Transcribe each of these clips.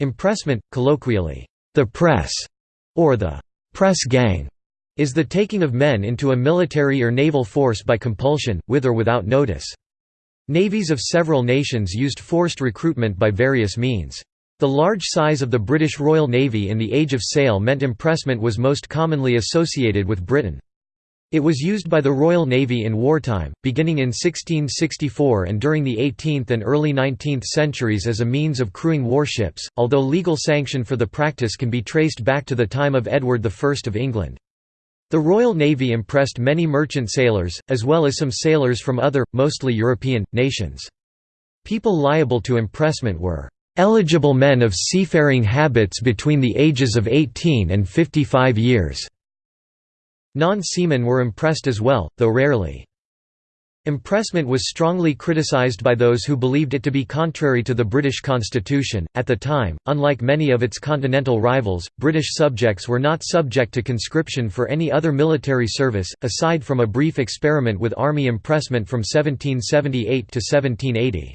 Impressment, colloquially, the press, or the press gang, is the taking of men into a military or naval force by compulsion, with or without notice. Navies of several nations used forced recruitment by various means. The large size of the British Royal Navy in the Age of Sail meant impressment was most commonly associated with Britain. It was used by the Royal Navy in wartime, beginning in 1664 and during the 18th and early 19th centuries as a means of crewing warships, although legal sanction for the practice can be traced back to the time of Edward I of England. The Royal Navy impressed many merchant sailors, as well as some sailors from other, mostly European, nations. People liable to impressment were eligible men of seafaring habits between the ages of 18 and 55 years. Non-seamen were impressed as well, though rarely. Impressment was strongly criticized by those who believed it to be contrary to the British constitution. At the time, unlike many of its continental rivals, British subjects were not subject to conscription for any other military service, aside from a brief experiment with army impressment from 1778 to 1780.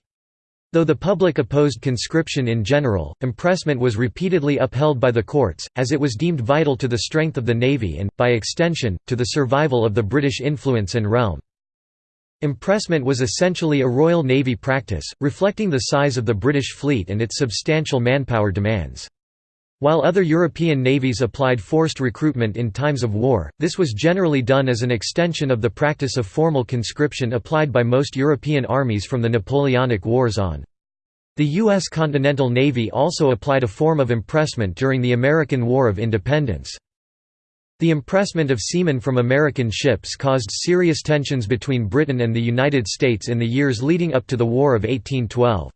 Though the public opposed conscription in general, impressment was repeatedly upheld by the courts, as it was deemed vital to the strength of the navy and, by extension, to the survival of the British influence and realm. Impressment was essentially a Royal Navy practice, reflecting the size of the British fleet and its substantial manpower demands. While other European navies applied forced recruitment in times of war, this was generally done as an extension of the practice of formal conscription applied by most European armies from the Napoleonic Wars on. The U.S. Continental Navy also applied a form of impressment during the American War of Independence. The impressment of seamen from American ships caused serious tensions between Britain and the United States in the years leading up to the War of 1812.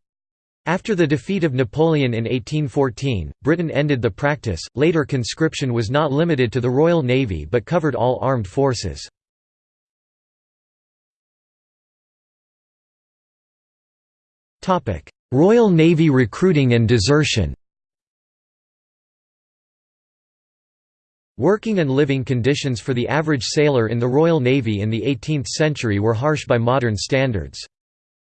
After the defeat of Napoleon in 1814, Britain ended the practice. Later conscription was not limited to the Royal Navy but covered all armed forces. Topic: Royal Navy recruiting and desertion Working and living conditions for the average sailor in the Royal Navy in the 18th century were harsh by modern standards.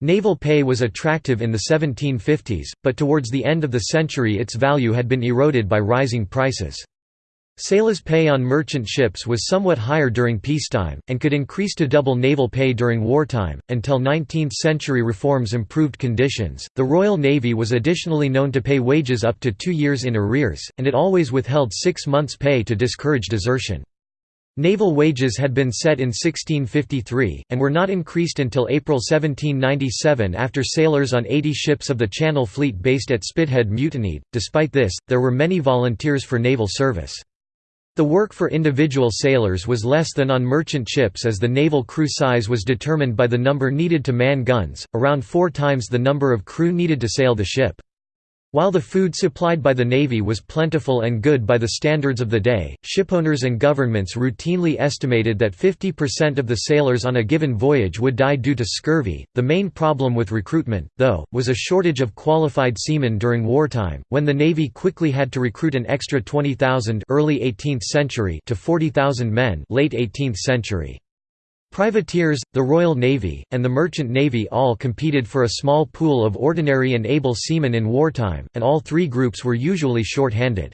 Naval pay was attractive in the 1750s, but towards the end of the century its value had been eroded by rising prices. Sailors' pay on merchant ships was somewhat higher during peacetime, and could increase to double naval pay during wartime, until 19th century reforms improved conditions. The Royal Navy was additionally known to pay wages up to two years in arrears, and it always withheld six months' pay to discourage desertion. Naval wages had been set in 1653, and were not increased until April 1797 after sailors on 80 ships of the Channel Fleet based at Spithead mutinied. Despite this, there were many volunteers for naval service. The work for individual sailors was less than on merchant ships as the naval crew size was determined by the number needed to man guns, around four times the number of crew needed to sail the ship. While the food supplied by the Navy was plentiful and good by the standards of the day, shipowners and governments routinely estimated that 50% of the sailors on a given voyage would die due to scurvy. The main problem with recruitment, though, was a shortage of qualified seamen during wartime, when the Navy quickly had to recruit an extra 20,000 early 18th century to 40,000 men late 18th century. Privateers, the Royal Navy, and the Merchant Navy all competed for a small pool of ordinary and able seamen in wartime, and all three groups were usually short-handed.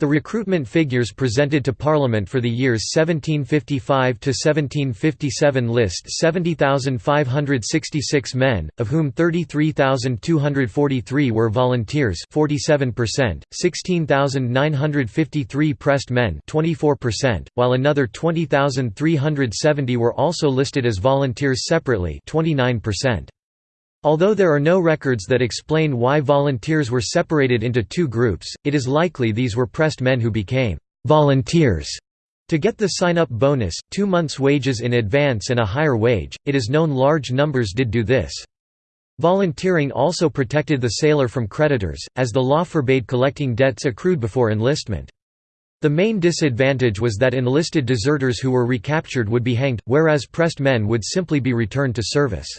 The recruitment figures presented to Parliament for the years 1755 to 1757 list 70,566 men, of whom 33,243 were volunteers, 47%, 16,953 pressed men, 24%, while another 20,370 were also listed as volunteers separately, 29%. Although there are no records that explain why volunteers were separated into two groups, it is likely these were pressed men who became «volunteers» to get the sign-up bonus, two months' wages in advance and a higher wage, it is known large numbers did do this. Volunteering also protected the sailor from creditors, as the law forbade collecting debts accrued before enlistment. The main disadvantage was that enlisted deserters who were recaptured would be hanged, whereas pressed men would simply be returned to service.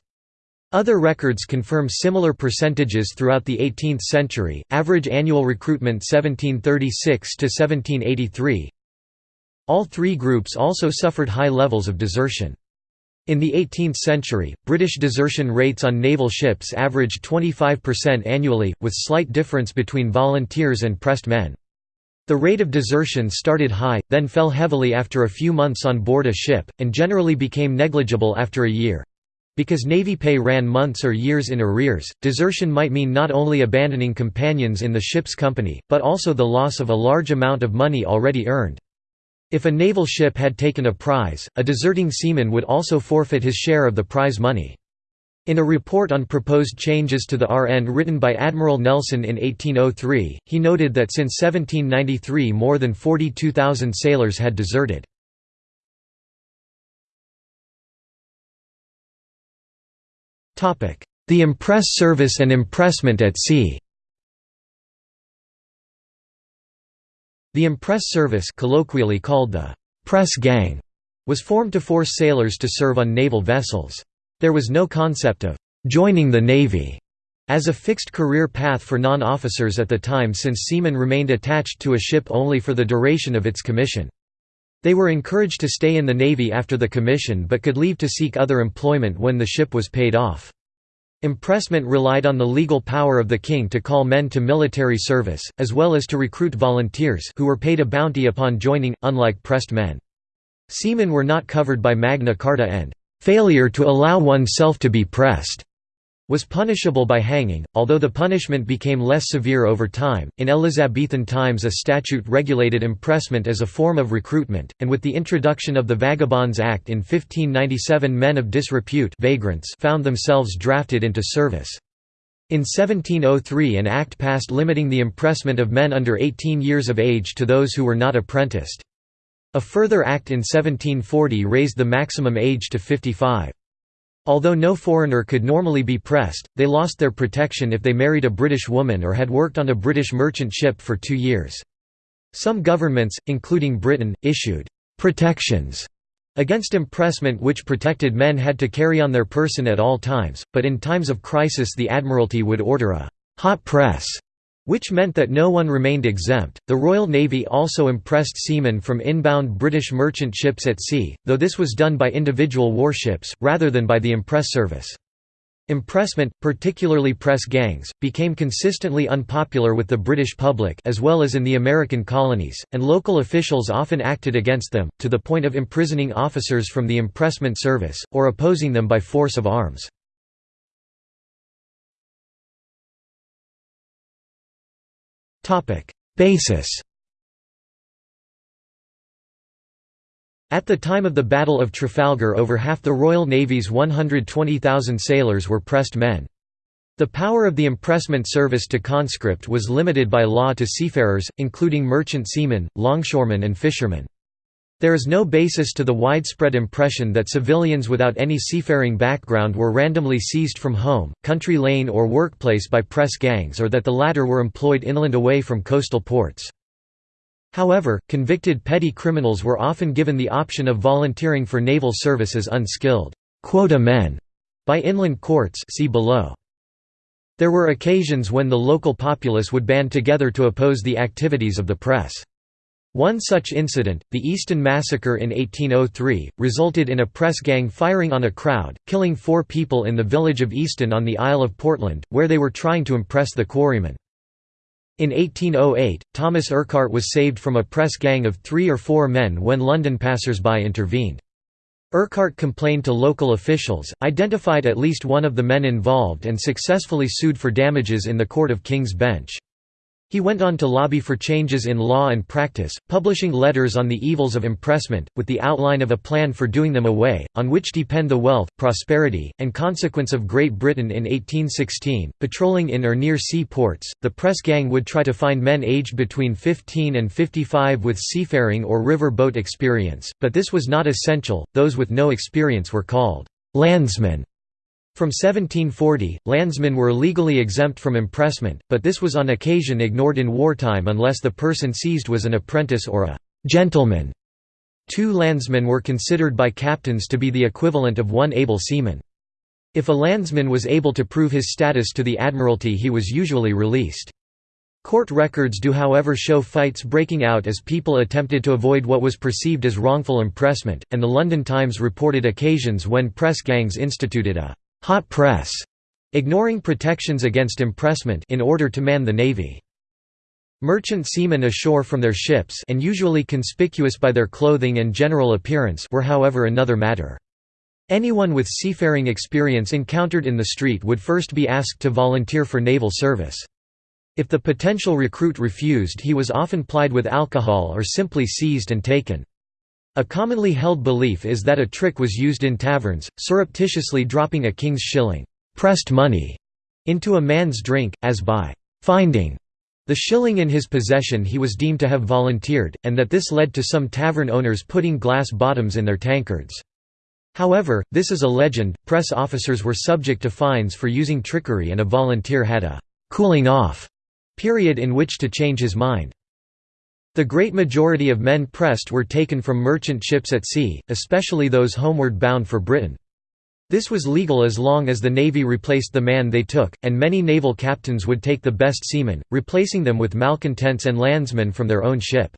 Other records confirm similar percentages throughout the 18th century. Average annual recruitment 1736 to 1783. All three groups also suffered high levels of desertion. In the 18th century, British desertion rates on naval ships averaged 25% annually, with slight difference between volunteers and pressed men. The rate of desertion started high, then fell heavily after a few months on board a ship, and generally became negligible after a year. Because Navy pay ran months or years in arrears, desertion might mean not only abandoning companions in the ship's company, but also the loss of a large amount of money already earned. If a naval ship had taken a prize, a deserting seaman would also forfeit his share of the prize money. In a report on proposed changes to the RN written by Admiral Nelson in 1803, he noted that since 1793 more than 42,000 sailors had deserted. The impress service and impressment at sea The impress service colloquially called the «press gang» was formed to force sailors to serve on naval vessels. There was no concept of «joining the Navy» as a fixed career path for non-officers at the time since seamen remained attached to a ship only for the duration of its commission. They were encouraged to stay in the Navy after the commission but could leave to seek other employment when the ship was paid off. Impressment relied on the legal power of the king to call men to military service, as well as to recruit volunteers who were paid a bounty upon joining, unlike pressed men. Seamen were not covered by Magna Carta and "...failure to allow oneself to be pressed." Was punishable by hanging, although the punishment became less severe over time. In Elizabethan times, a statute regulated impressment as a form of recruitment, and with the introduction of the Vagabonds Act in 1597, men of disrepute vagrants found themselves drafted into service. In 1703, an act passed limiting the impressment of men under 18 years of age to those who were not apprenticed. A further act in 1740 raised the maximum age to 55. Although no foreigner could normally be pressed, they lost their protection if they married a British woman or had worked on a British merchant ship for two years. Some governments, including Britain, issued «protections» against impressment which protected men had to carry on their person at all times, but in times of crisis the Admiralty would order a «hot press» which meant that no one remained exempt. The Royal Navy also impressed seamen from inbound British merchant ships at sea, though this was done by individual warships, rather than by the impress service. Impressment, particularly press gangs, became consistently unpopular with the British public as well as in the American colonies, and local officials often acted against them, to the point of imprisoning officers from the impressment service, or opposing them by force of arms. Basis At the time of the Battle of Trafalgar over half the Royal Navy's 120,000 sailors were pressed men. The power of the impressment service to conscript was limited by law to seafarers, including merchant seamen, longshoremen and fishermen. There is no basis to the widespread impression that civilians without any seafaring background were randomly seized from home, country lane or workplace by press gangs or that the latter were employed inland away from coastal ports. However, convicted petty criminals were often given the option of volunteering for naval service as unskilled quota men by inland courts see below. There were occasions when the local populace would band together to oppose the activities of the press. One such incident, the Easton Massacre in 1803, resulted in a press gang firing on a crowd, killing four people in the village of Easton on the Isle of Portland, where they were trying to impress the quarrymen. In 1808, Thomas Urquhart was saved from a press gang of three or four men when London passers-by intervened. Urquhart complained to local officials, identified at least one of the men involved and successfully sued for damages in the Court of King's Bench. He went on to lobby for changes in law and practice, publishing letters on the evils of impressment, with the outline of a plan for doing them away, on which depend the wealth, prosperity, and consequence of Great Britain in 1816. Patrolling in or near sea ports, the press gang would try to find men aged between 15 and 55 with seafaring or river boat experience, but this was not essential, those with no experience were called landsmen. From 1740, landsmen were legally exempt from impressment, but this was on occasion ignored in wartime unless the person seized was an apprentice or a «gentleman». Two landsmen were considered by captains to be the equivalent of one able seaman. If a landsman was able to prove his status to the Admiralty he was usually released. Court records do however show fights breaking out as people attempted to avoid what was perceived as wrongful impressment, and the London Times reported occasions when press gangs instituted a «hot press», ignoring protections against impressment in order to man the navy. Merchant seamen ashore from their ships and usually conspicuous by their clothing and general appearance were however another matter. Anyone with seafaring experience encountered in the street would first be asked to volunteer for naval service. If the potential recruit refused he was often plied with alcohol or simply seized and taken. A commonly held belief is that a trick was used in taverns, surreptitiously dropping a king's shilling pressed money into a man's drink, as by finding the shilling in his possession he was deemed to have volunteered, and that this led to some tavern owners putting glass bottoms in their tankards. However, this is a legend, press officers were subject to fines for using trickery and a volunteer had a «cooling off» period in which to change his mind. The great majority of men pressed were taken from merchant ships at sea, especially those homeward bound for Britain. This was legal as long as the Navy replaced the man they took, and many naval captains would take the best seamen, replacing them with malcontents and landsmen from their own ship.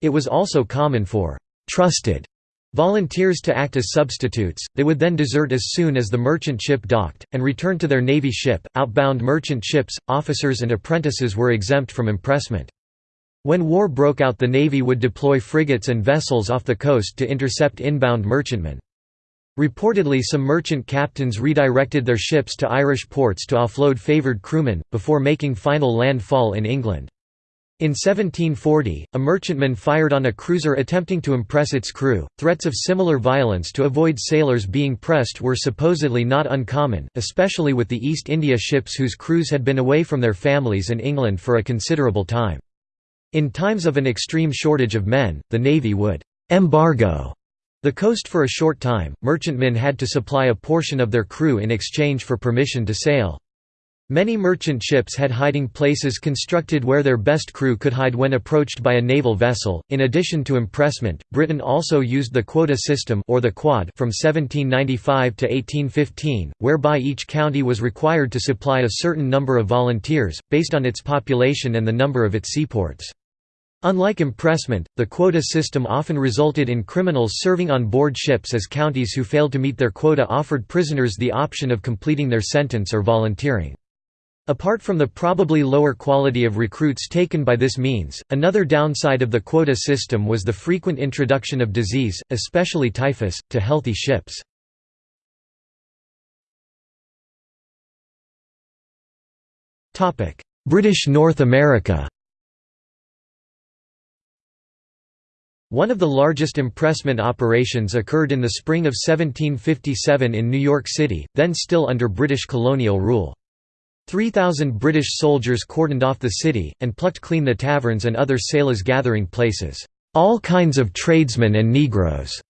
It was also common for «trusted» volunteers to act as substitutes, they would then desert as soon as the merchant ship docked, and return to their navy ship. Outbound merchant ships, officers and apprentices were exempt from impressment. When war broke out the navy would deploy frigates and vessels off the coast to intercept inbound merchantmen. Reportedly some merchant captains redirected their ships to Irish ports to offload favoured crewmen, before making final landfall in England. In 1740, a merchantman fired on a cruiser attempting to impress its crew. Threats of similar violence to avoid sailors being pressed were supposedly not uncommon, especially with the East India ships whose crews had been away from their families and England for a considerable time. In times of an extreme shortage of men, the Navy would embargo the coast for a short time. Merchantmen had to supply a portion of their crew in exchange for permission to sail. Many merchant ships had hiding places constructed where their best crew could hide when approached by a naval vessel. In addition to impressment, Britain also used the quota system or the quad from 1795 to 1815, whereby each county was required to supply a certain number of volunteers based on its population and the number of its seaports. Unlike impressment, the quota system often resulted in criminals serving on board ships as counties who failed to meet their quota offered prisoners the option of completing their sentence or volunteering. Apart from the probably lower quality of recruits taken by this means, another downside of the quota system was the frequent introduction of disease, especially typhus, to healthy ships. British North America One of the largest impressment operations occurred in the spring of 1757 in New York City, then still under British colonial rule. 3,000 British soldiers cordoned off the city, and plucked clean the taverns and other sailors' gathering places. All kinds of tradesmen and Negroes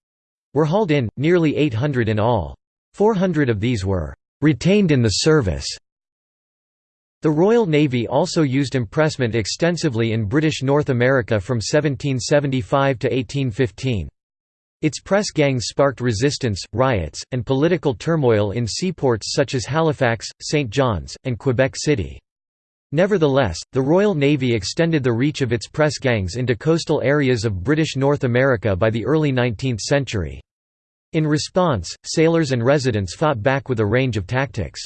were hauled in, nearly 800 in all. 400 of these were «retained in the service». The Royal Navy also used impressment extensively in British North America from 1775 to 1815. Its press gangs sparked resistance, riots, and political turmoil in seaports such as Halifax, St. John's, and Quebec City. Nevertheless, the Royal Navy extended the reach of its press gangs into coastal areas of British North America by the early 19th century. In response, sailors and residents fought back with a range of tactics.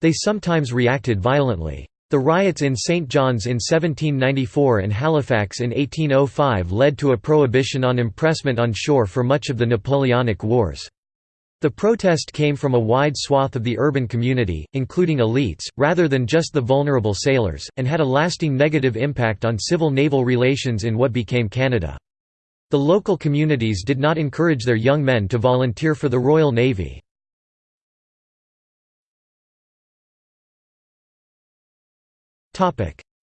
They sometimes reacted violently. The riots in St. John's in 1794 and Halifax in 1805 led to a prohibition on impressment on shore for much of the Napoleonic Wars. The protest came from a wide swath of the urban community, including elites, rather than just the vulnerable sailors, and had a lasting negative impact on civil-naval relations in what became Canada. The local communities did not encourage their young men to volunteer for the Royal Navy.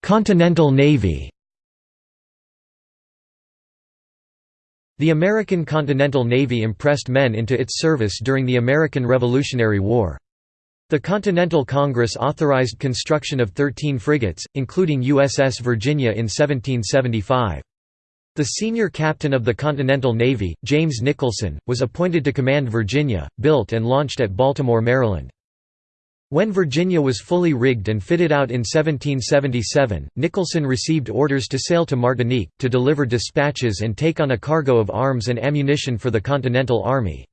Continental Navy The American Continental Navy impressed men into its service during the American Revolutionary War. The Continental Congress authorized construction of 13 frigates, including USS Virginia in 1775. The senior captain of the Continental Navy, James Nicholson, was appointed to command Virginia, built and launched at Baltimore, Maryland. When Virginia was fully rigged and fitted out in 1777, Nicholson received orders to sail to Martinique, to deliver dispatches and take on a cargo of arms and ammunition for the Continental Army.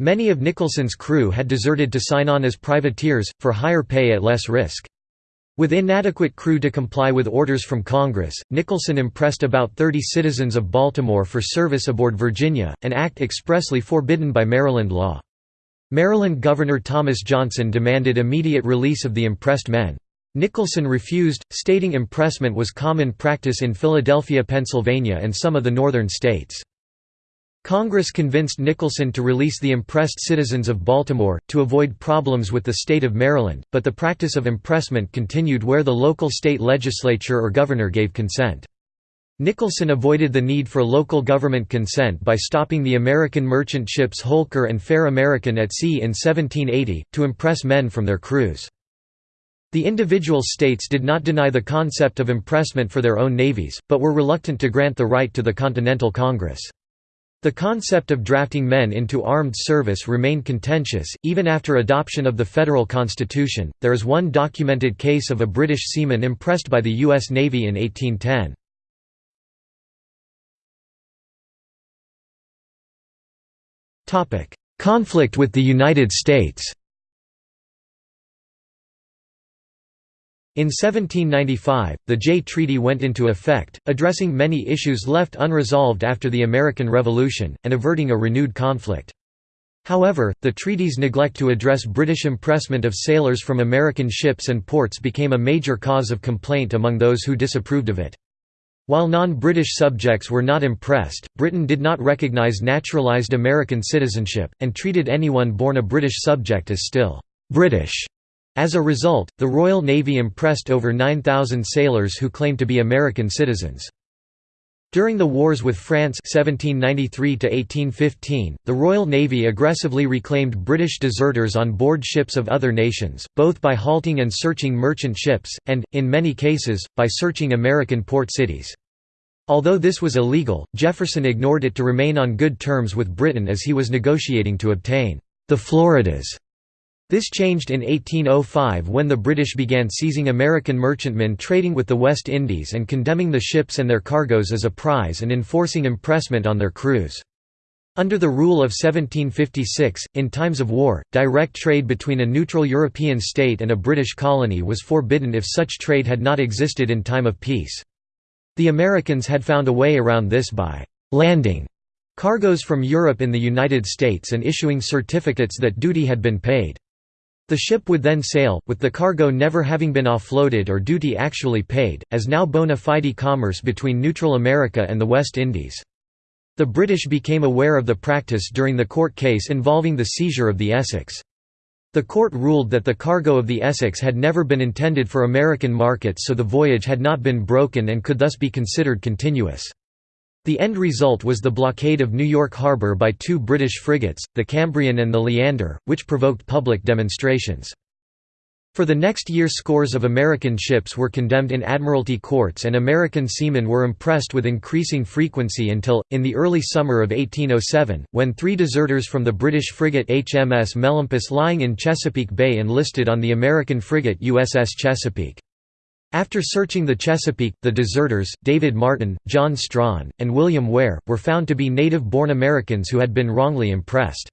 Many of Nicholson's crew had deserted to sign on as privateers, for higher pay at less risk. With inadequate crew to comply with orders from Congress, Nicholson impressed about 30 citizens of Baltimore for service aboard Virginia, an act expressly forbidden by Maryland law. Maryland Governor Thomas Johnson demanded immediate release of the impressed men. Nicholson refused, stating impressment was common practice in Philadelphia, Pennsylvania and some of the northern states. Congress convinced Nicholson to release the impressed citizens of Baltimore, to avoid problems with the state of Maryland, but the practice of impressment continued where the local state legislature or governor gave consent. Nicholson avoided the need for local government consent by stopping the American merchant ships Holker and Fair American at sea in 1780, to impress men from their crews. The individual states did not deny the concept of impressment for their own navies, but were reluctant to grant the right to the Continental Congress. The concept of drafting men into armed service remained contentious, even after adoption of the federal constitution. There is one documented case of a British seaman impressed by the U.S. Navy in 1810. Conflict with the United States In 1795, the Jay Treaty went into effect, addressing many issues left unresolved after the American Revolution, and averting a renewed conflict. However, the treaty's neglect to address British impressment of sailors from American ships and ports became a major cause of complaint among those who disapproved of it. While non-British subjects were not impressed, Britain did not recognise naturalised American citizenship, and treated anyone born a British subject as still «British». As a result, the Royal Navy impressed over 9,000 sailors who claimed to be American citizens. During the wars with France 1793 the Royal Navy aggressively reclaimed British deserters on board ships of other nations, both by halting and searching merchant ships, and, in many cases, by searching American port cities. Although this was illegal, Jefferson ignored it to remain on good terms with Britain as he was negotiating to obtain the Floridas this changed in 1805 when the British began seizing American merchantmen trading with the West Indies and condemning the ships and their cargoes as a prize and enforcing impressment on their crews. Under the rule of 1756, in times of war, direct trade between a neutral European state and a British colony was forbidden if such trade had not existed in time of peace. The Americans had found a way around this by «landing» cargoes from Europe in the United States and issuing certificates that duty had been paid. The ship would then sail, with the cargo never having been offloaded or duty actually paid, as now bona fide commerce between neutral America and the West Indies. The British became aware of the practice during the court case involving the seizure of the Essex. The court ruled that the cargo of the Essex had never been intended for American markets so the voyage had not been broken and could thus be considered continuous. The end result was the blockade of New York Harbor by two British frigates, the Cambrian and the Leander, which provoked public demonstrations. For the next year scores of American ships were condemned in admiralty courts and American seamen were impressed with increasing frequency until, in the early summer of 1807, when three deserters from the British frigate HMS Melampus lying in Chesapeake Bay enlisted on the American frigate USS Chesapeake. After searching the Chesapeake, the deserters, David Martin, John Strawn, and William Ware, were found to be native-born Americans who had been wrongly impressed.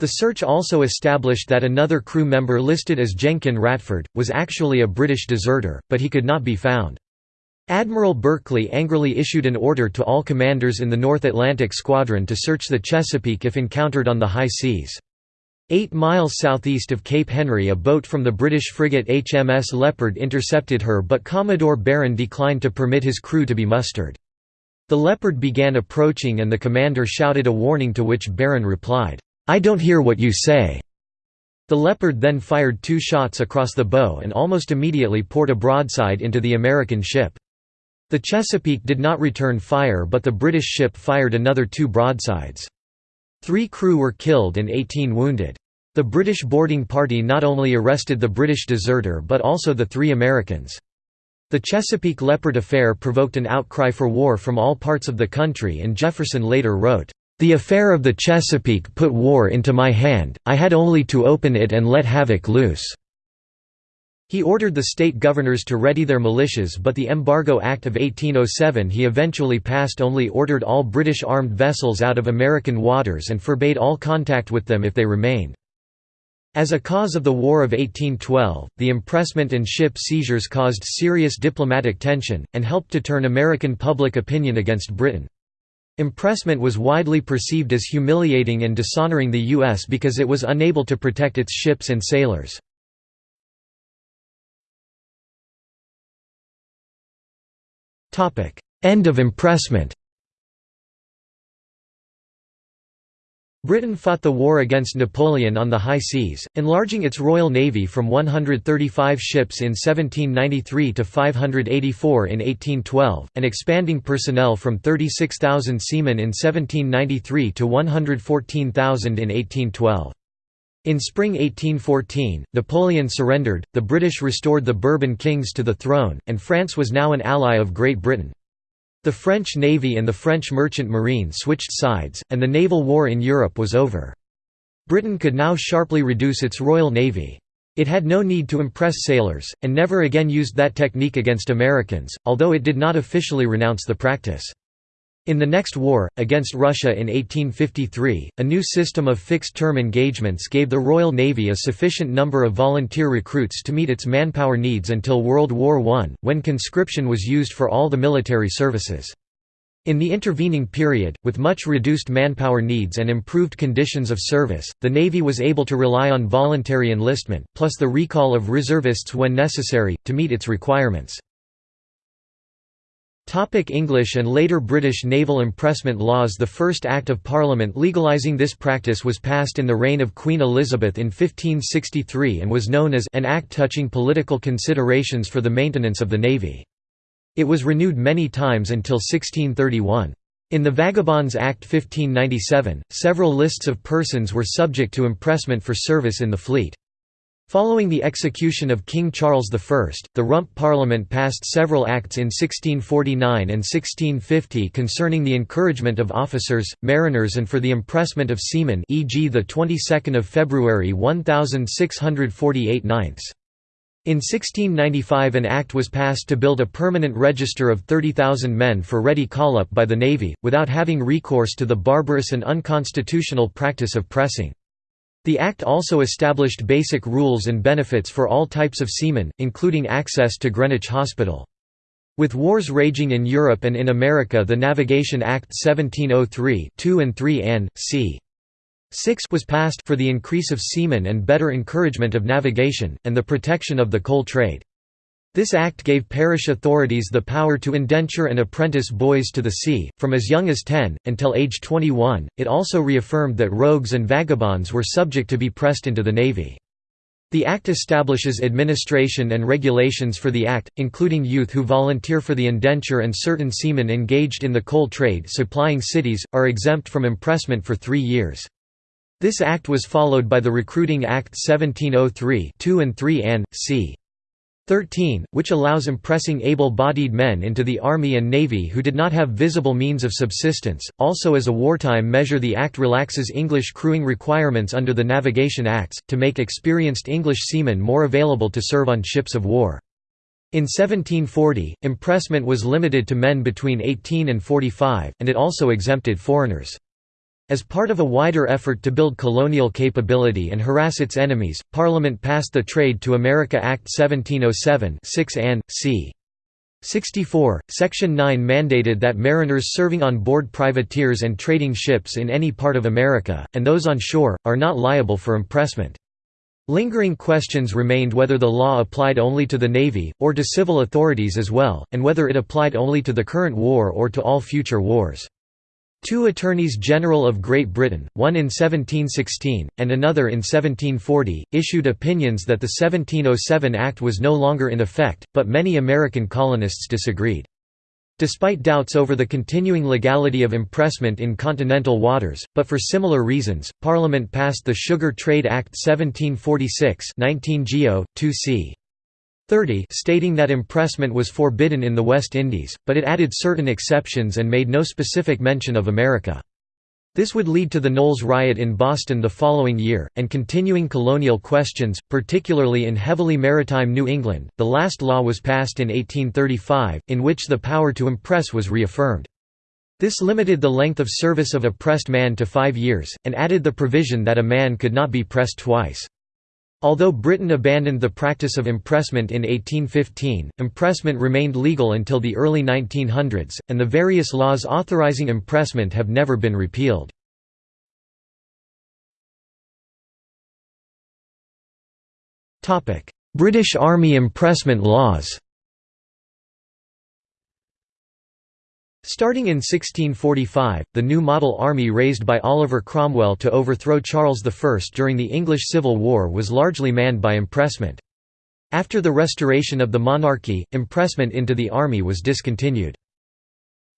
The search also established that another crew member listed as Jenkin Ratford, was actually a British deserter, but he could not be found. Admiral Berkeley angrily issued an order to all commanders in the North Atlantic Squadron to search the Chesapeake if encountered on the high seas. Eight miles southeast of Cape Henry a boat from the British frigate HMS Leopard intercepted her but Commodore Barron declined to permit his crew to be mustered. The Leopard began approaching and the commander shouted a warning to which Barron replied, "'I don't hear what you say'". The Leopard then fired two shots across the bow and almost immediately poured a broadside into the American ship. The Chesapeake did not return fire but the British ship fired another two broadsides. Three crew were killed and 18 wounded. The British boarding party not only arrested the British deserter but also the three Americans. The Chesapeake Leopard affair provoked an outcry for war from all parts of the country and Jefferson later wrote, "...the affair of the Chesapeake put war into my hand, I had only to open it and let havoc loose." He ordered the state governors to ready their militias but the Embargo Act of 1807 he eventually passed only ordered all British armed vessels out of American waters and forbade all contact with them if they remained. As a cause of the War of 1812, the impressment and ship seizures caused serious diplomatic tension, and helped to turn American public opinion against Britain. Impressment was widely perceived as humiliating and dishonoring the U.S. because it was unable to protect its ships and sailors. End of impressment Britain fought the war against Napoleon on the high seas, enlarging its Royal Navy from 135 ships in 1793 to 584 in 1812, and expanding personnel from 36,000 seamen in 1793 to 114,000 in 1812. In spring 1814, Napoleon surrendered, the British restored the Bourbon kings to the throne, and France was now an ally of Great Britain. The French navy and the French merchant marine switched sides, and the naval war in Europe was over. Britain could now sharply reduce its Royal Navy. It had no need to impress sailors, and never again used that technique against Americans, although it did not officially renounce the practice. In the next war, against Russia in 1853, a new system of fixed-term engagements gave the Royal Navy a sufficient number of volunteer recruits to meet its manpower needs until World War I, when conscription was used for all the military services. In the intervening period, with much reduced manpower needs and improved conditions of service, the Navy was able to rely on voluntary enlistment, plus the recall of reservists when necessary, to meet its requirements. English and later British naval impressment laws The first Act of Parliament legalising this practice was passed in the reign of Queen Elizabeth in 1563 and was known as an Act touching political considerations for the maintenance of the Navy. It was renewed many times until 1631. In the Vagabonds Act 1597, several lists of persons were subject to impressment for service in the fleet. Following the execution of King Charles I, the Rump Parliament passed several acts in 1649 and 1650 concerning the encouragement of officers, mariners and for the impressment of seamen e.g. the 22nd of February 1648 9 in 1695 an act was passed to build a permanent register of 30,000 men for ready call-up by the Navy, without having recourse to the barbarous and unconstitutional practice of pressing. The Act also established basic rules and benefits for all types of seamen, including access to Greenwich Hospital. With wars raging in Europe and in America the Navigation Act 1703 2 and 3 and, c. 6 was passed for the increase of seamen and better encouragement of navigation, and the protection of the coal trade. This act gave parish authorities the power to indenture and apprentice boys to the sea, from as young as 10, until age 21. It also reaffirmed that rogues and vagabonds were subject to be pressed into the navy. The Act establishes administration and regulations for the Act, including youth who volunteer for the indenture and certain seamen engaged in the coal trade supplying cities, are exempt from impressment for three years. This Act was followed by the Recruiting Act 1703 2 and 3 and, c. 13, which allows impressing able-bodied men into the Army and Navy who did not have visible means of subsistence. Also as a wartime measure the Act relaxes English crewing requirements under the Navigation Acts, to make experienced English seamen more available to serve on ships of war. In 1740, impressment was limited to men between 18 and 45, and it also exempted foreigners. As part of a wider effort to build colonial capability and harass its enemies, Parliament passed the Trade to America Act 1707 6 and, c. 64, Section 9 mandated that mariners serving on board privateers and trading ships in any part of America, and those on shore, are not liable for impressment. Lingering questions remained whether the law applied only to the Navy, or to civil authorities as well, and whether it applied only to the current war or to all future wars. Two attorneys general of Great Britain, one in 1716, and another in 1740, issued opinions that the 1707 Act was no longer in effect, but many American colonists disagreed. Despite doubts over the continuing legality of impressment in continental waters, but for similar reasons, Parliament passed the Sugar Trade Act 1746 19 Geo. 2 c. 30 stating that impressment was forbidden in the West Indies, but it added certain exceptions and made no specific mention of America. This would lead to the Knowles riot in Boston the following year, and continuing colonial questions, particularly in heavily maritime New England. The last law was passed in 1835, in which the power to impress was reaffirmed. This limited the length of service of a pressed man to five years, and added the provision that a man could not be pressed twice. Although Britain abandoned the practice of impressment in 1815, impressment remained legal until the early 1900s, and the various laws authorising impressment have never been repealed. British Army impressment laws Starting in 1645, the new model army raised by Oliver Cromwell to overthrow Charles I during the English Civil War was largely manned by impressment. After the restoration of the monarchy, impressment into the army was discontinued.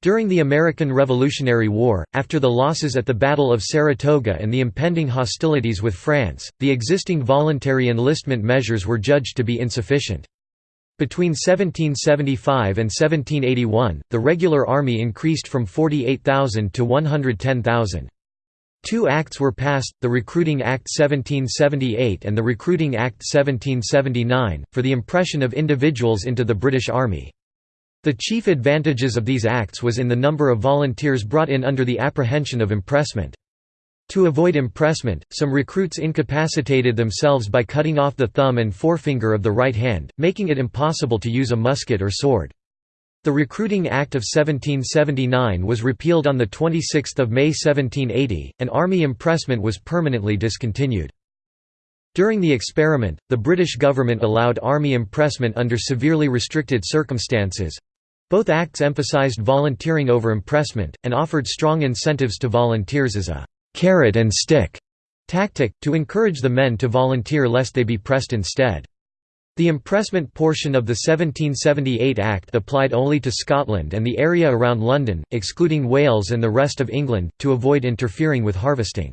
During the American Revolutionary War, after the losses at the Battle of Saratoga and the impending hostilities with France, the existing voluntary enlistment measures were judged to be insufficient. Between 1775 and 1781, the regular army increased from 48,000 to 110,000. Two acts were passed, the Recruiting Act 1778 and the Recruiting Act 1779, for the impression of individuals into the British Army. The chief advantages of these acts was in the number of volunteers brought in under the apprehension of impressment. To avoid impressment, some recruits incapacitated themselves by cutting off the thumb and forefinger of the right hand, making it impossible to use a musket or sword. The Recruiting Act of 1779 was repealed on 26 May 1780, and army impressment was permanently discontinued. During the experiment, the British government allowed army impressment under severely restricted circumstances. Both acts emphasised volunteering over impressment, and offered strong incentives to volunteers as a carrot and stick tactic, to encourage the men to volunteer lest they be pressed instead. The impressment portion of the 1778 Act applied only to Scotland and the area around London, excluding Wales and the rest of England, to avoid interfering with harvesting.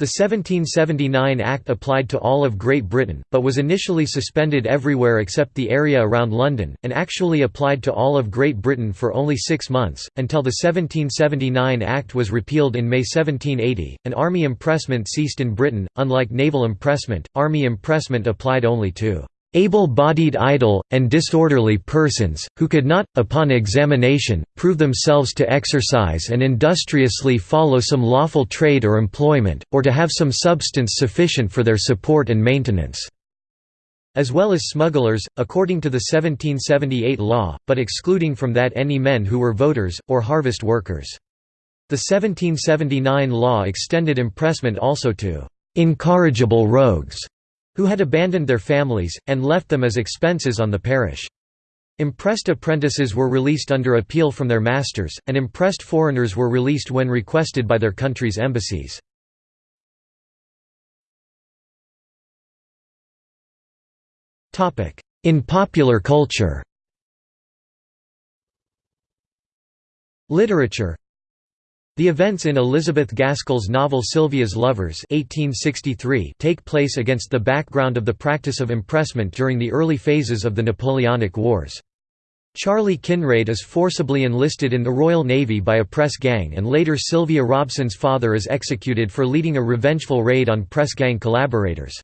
The 1779 Act applied to all of Great Britain, but was initially suspended everywhere except the area around London, and actually applied to all of Great Britain for only six months, until the 1779 Act was repealed in May 1780, and army impressment ceased in Britain. Unlike naval impressment, army impressment applied only to able-bodied idle, and disorderly persons, who could not, upon examination, prove themselves to exercise and industriously follow some lawful trade or employment, or to have some substance sufficient for their support and maintenance." as well as smugglers, according to the 1778 law, but excluding from that any men who were voters, or harvest workers. The 1779 law extended impressment also to "...incorrigible rogues", who had abandoned their families, and left them as expenses on the parish. Impressed apprentices were released under appeal from their masters, and impressed foreigners were released when requested by their country's embassies. In popular culture Literature the events in Elizabeth Gaskell's novel Sylvia's Lovers 1863 take place against the background of the practice of impressment during the early phases of the Napoleonic Wars. Charlie Kinraid is forcibly enlisted in the Royal Navy by a press gang and later Sylvia Robson's father is executed for leading a revengeful raid on press gang collaborators.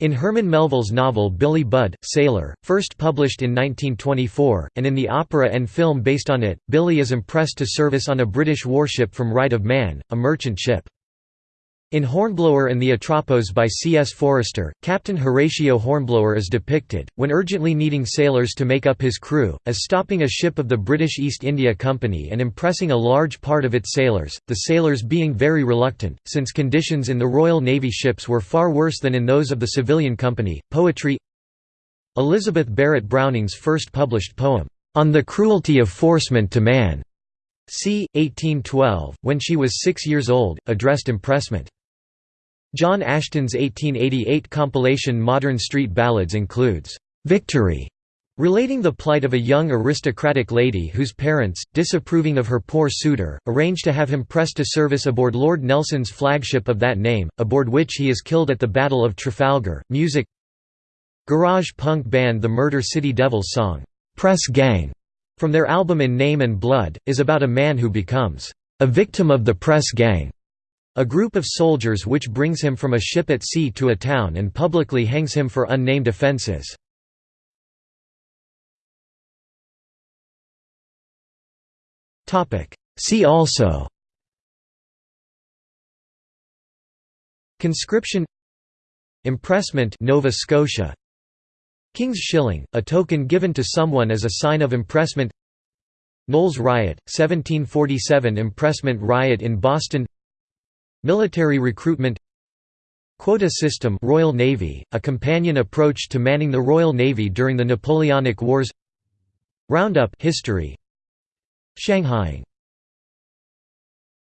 In Herman Melville's novel Billy Budd, Sailor, first published in 1924, and in the opera and film based on it, Billy is impressed to service on a British warship from Right of Man, a merchant ship. In Hornblower and the Atropos by C. S. Forester, Captain Horatio Hornblower is depicted, when urgently needing sailors to make up his crew, as stopping a ship of the British East India Company and impressing a large part of its sailors, the sailors being very reluctant, since conditions in the Royal Navy ships were far worse than in those of the civilian company. Poetry Elizabeth Barrett Browning's first published poem, On the Cruelty of Forcement to Man, c. 1812, when she was six years old, addressed impressment. John Ashton's 1888 compilation Modern Street Ballads includes, "'Victory' relating the plight of a young aristocratic lady whose parents, disapproving of her poor suitor, arrange to have him pressed to service aboard Lord Nelson's flagship of that name, aboard which he is killed at the Battle of Trafalgar. Music Garage punk band The Murder City Devils song, "'Press Gang' from their album In Name and Blood, is about a man who becomes a victim of the press gang, a group of soldiers which brings him from a ship at sea to a town and publicly hangs him for unnamed offences. See also Conscription Impressment Nova Scotia King's Shilling, a token given to someone as a sign of impressment Knowles Riot, 1747 Impressment Riot in Boston Military recruitment Quota system Royal Navy, a companion approach to manning the Royal Navy during the Napoleonic Wars. Roundup history. Shanghaiing